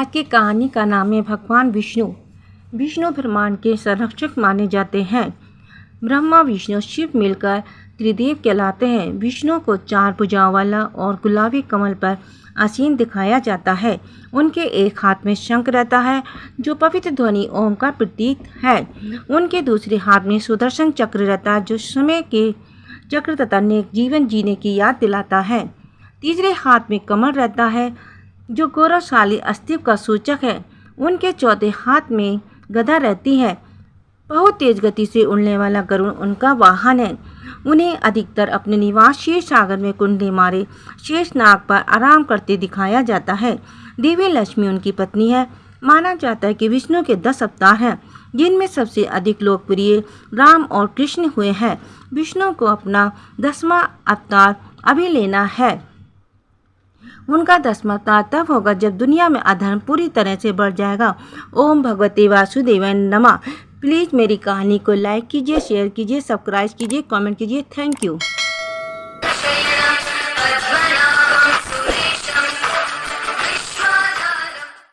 आज की कहानी का नाम है भगवान विष्णु। विष्णु ब्रह्मांड के संरक्षक माने जाते हैं। ब्रह्मा, विष्णु, शिव मिलकर त्रिदेव कहलाते हैं। विष्णु को चार भुजाओं वाला और गुलाबी कमल पर आसीन दिखाया जाता है। उनके एक हाथ में शंख रहता है, जो पवित्र ध्वनि ओम का प्रतीक है। उनके दूसरे हाथ में सुदर्शन चक्र रहता है, जो समय के चक्र तथा नेक जीवन जीने की याद दिलाता है। तीसरे हाथ में कमल रहता है जो गौरवशाली अस्तित्व का सूचक है, उनके चौथे हाथ में गदा रहती है। बहुत तेज गति से उड़ने वाला गरुण उनका वाहन है। उन्हें अधिकतर अपने निवास शेष सागर में कुंडली मारे शेष नाग पर आराम करते दिखाया जाता है। देवी लक्ष्मी उनकी पत्नी है। माना जाता है कि विष्णु के दस अवतार हैं, जिनमें सबसे अधिक लोकप्रिय राम और कृष्ण हुए हैं। विष्णु को अपना दसवां अवतार अभी लेना है। उनका दसवा तब होगा जब दुनिया में अधर्म पूरी तरह से बढ़ जाएगा। ओम भगवती वासुदेव नमा। प्लीज़ मेरी कहानी को लाइक कीजिए शेयर कीजिए सब्सक्राइब कीजिए कमेंट कीजिए। Thank you